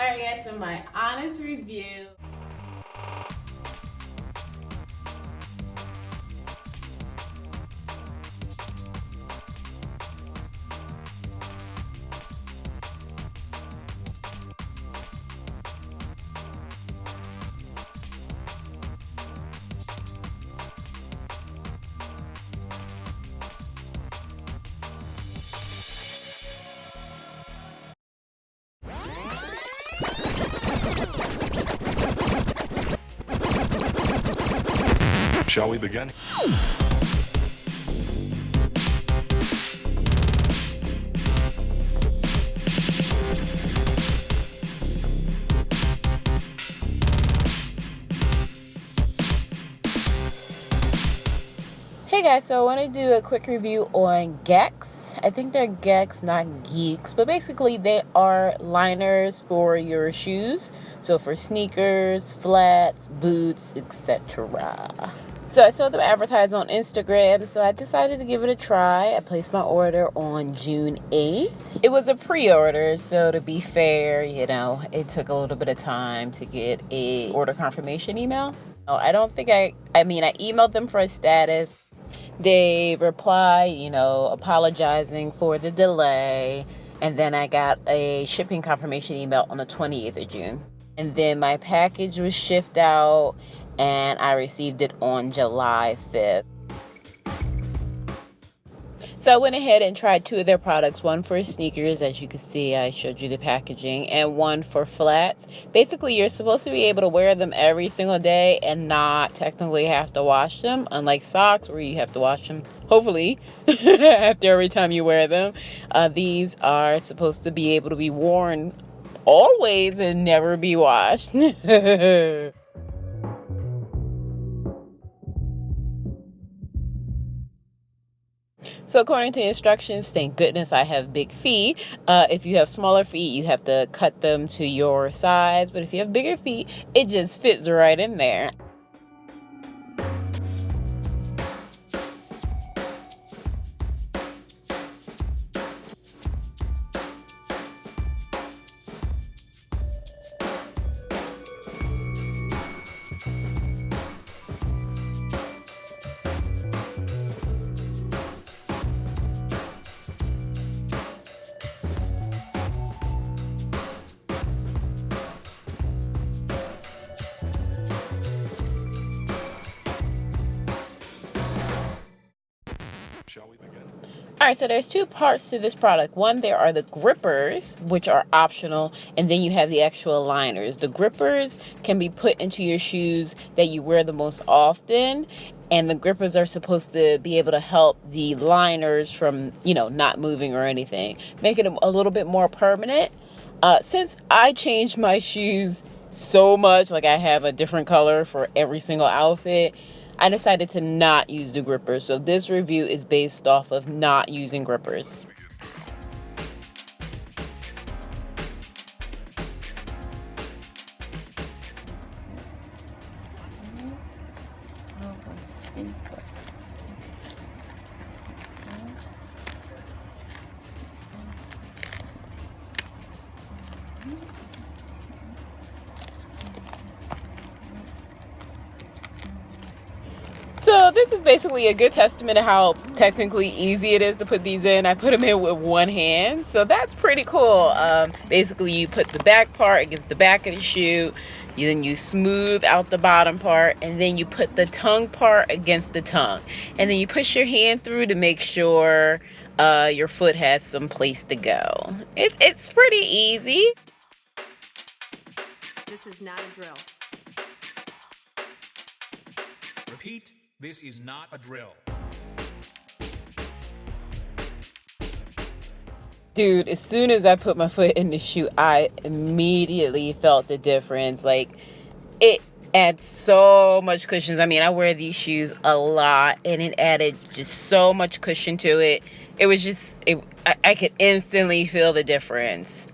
Alright guys, so my honest review Shall we begin? Hey guys, so I want to do a quick review on Gex. I think they're Gex, not Geeks, but basically they are liners for your shoes. So for sneakers, flats, boots, etc. So I saw them advertised on Instagram, so I decided to give it a try. I placed my order on June 8th. It was a pre-order, so to be fair, you know, it took a little bit of time to get a order confirmation email. I don't think I, I mean, I emailed them for a status. They replied, you know, apologizing for the delay. And then I got a shipping confirmation email on the 28th of June. And then my package was shipped out and I received it on July 5th. So I went ahead and tried two of their products, one for sneakers, as you can see, I showed you the packaging, and one for flats. Basically, you're supposed to be able to wear them every single day and not technically have to wash them, unlike socks where you have to wash them, hopefully, after every time you wear them. Uh, these are supposed to be able to be worn always and never be washed. So according to instructions, thank goodness I have big feet. Uh, if you have smaller feet, you have to cut them to your size. But if you have bigger feet, it just fits right in there. Shall we begin? All right, so there's two parts to this product. One, there are the grippers, which are optional, and then you have the actual liners. The grippers can be put into your shoes that you wear the most often, and the grippers are supposed to be able to help the liners from, you know, not moving or anything, making them a little bit more permanent. Uh, since I changed my shoes so much, like I have a different color for every single outfit, I decided to not use the grippers. So this review is based off of not using grippers. Oh, so this is basically a good testament of how technically easy it is to put these in. I put them in with one hand, so that's pretty cool. Um, basically, you put the back part against the back of the shoe, you, then you smooth out the bottom part, and then you put the tongue part against the tongue. And then you push your hand through to make sure uh, your foot has some place to go. It, it's pretty easy. This is not a drill. Repeat, this is not a drill. Dude, as soon as I put my foot in the shoe, I immediately felt the difference. Like, it adds so much cushions. I mean, I wear these shoes a lot, and it added just so much cushion to it. It was just, it, I, I could instantly feel the difference.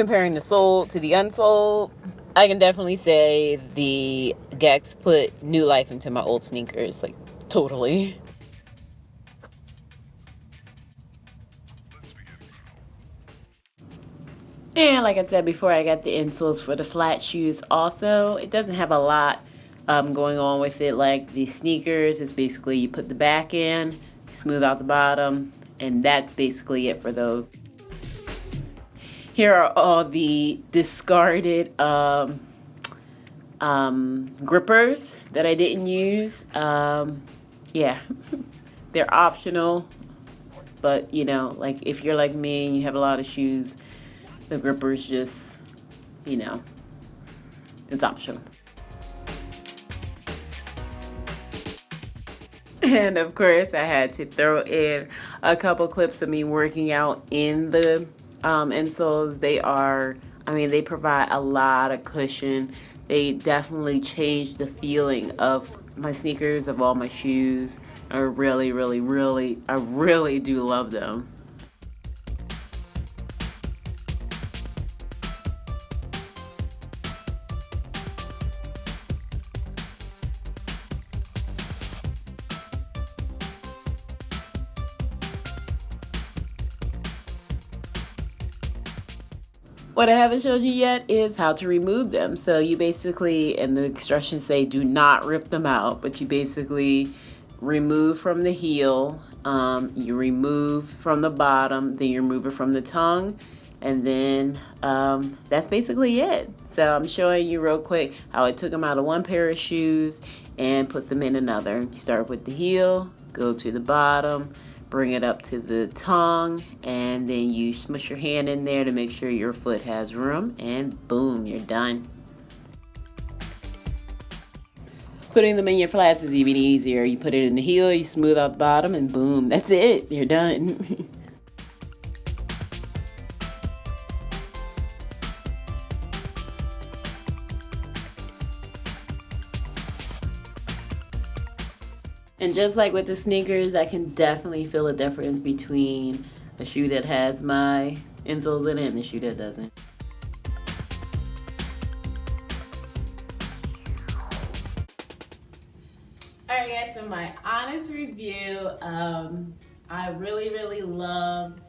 Comparing the sold to the unsold, I can definitely say the Gex put new life into my old sneakers, like totally. And like I said before, I got the insoles for the flat shoes also. It doesn't have a lot um, going on with it like the sneakers. It's basically you put the back in, smooth out the bottom, and that's basically it for those. Here are all the discarded um, um, grippers that I didn't use. Um, yeah, they're optional, but you know, like if you're like me and you have a lot of shoes, the grippers just, you know, it's optional. And of course, I had to throw in a couple clips of me working out in the um, insoles. They are, I mean, they provide a lot of cushion. They definitely change the feeling of my sneakers, of all my shoes. I really, really, really, I really do love them. What I haven't showed you yet is how to remove them. So you basically, and the instructions say do not rip them out, but you basically remove from the heel, um, you remove from the bottom, then you remove it from the tongue, and then um, that's basically it. So I'm showing you real quick how I took them out of one pair of shoes and put them in another. You start with the heel, go to the bottom, bring it up to the tongue and then you smush your hand in there to make sure your foot has room and boom you're done. Putting them in your flats is even easier. You put it in the heel you smooth out the bottom and boom that's it. You're done And just like with the sneakers, I can definitely feel a difference between a shoe that has my insoles in it and a shoe that doesn't. Alright guys, so my honest review, um, I really, really love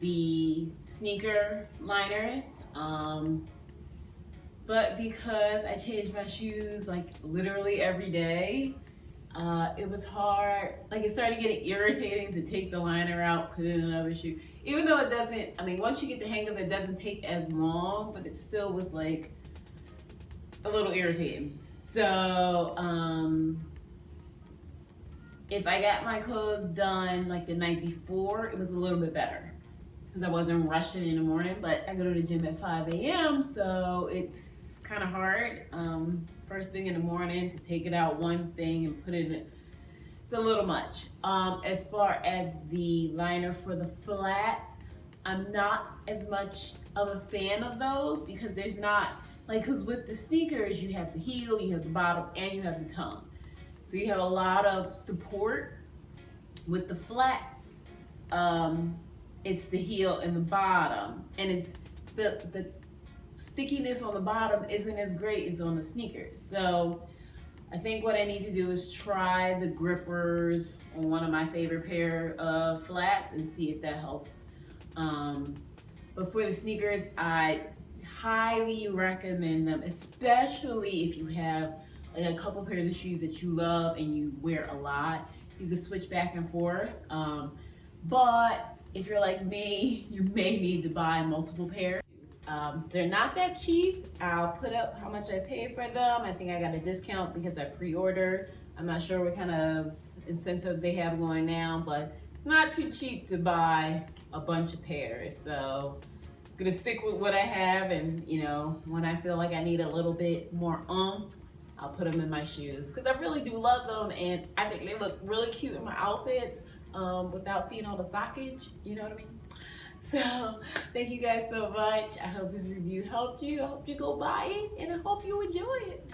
the sneaker liners. Um, but because I change my shoes like literally every day, uh, it was hard. Like it started getting irritating to take the liner out, put in another shoe. Even though it doesn't, I mean, once you get the hang of it, it doesn't take as long, but it still was like a little irritating. So, um, if I got my clothes done like the night before, it was a little bit better because I wasn't rushing in the morning, but I go to the gym at 5 a.m. So it's kind of hard. Um, first thing in the morning to take it out one thing and put it in it's a little much um, as far as the liner for the flats i'm not as much of a fan of those because there's not like because with the sneakers you have the heel you have the bottom and you have the tongue so you have a lot of support with the flats um, it's the heel and the bottom and it's the the stickiness on the bottom isn't as great as on the sneakers. So I think what I need to do is try the grippers on one of my favorite pair of flats and see if that helps. Um, but for the sneakers, I highly recommend them, especially if you have like a couple pairs of shoes that you love and you wear a lot. You can switch back and forth. Um, but if you're like me, you may need to buy multiple pairs. Um, they're not that cheap. I'll put up how much I paid for them. I think I got a discount because I pre-ordered. I'm not sure what kind of incentives they have going now, but it's not too cheap to buy a bunch of pairs. So I'm gonna stick with what I have and you know, when I feel like I need a little bit more umph, I'll put them in my shoes because I really do love them and I think they look really cute in my outfits um, without seeing all the sockage, you know what I mean? So thank you guys so much. I hope this review helped you. I hope you go buy it and I hope you enjoy it.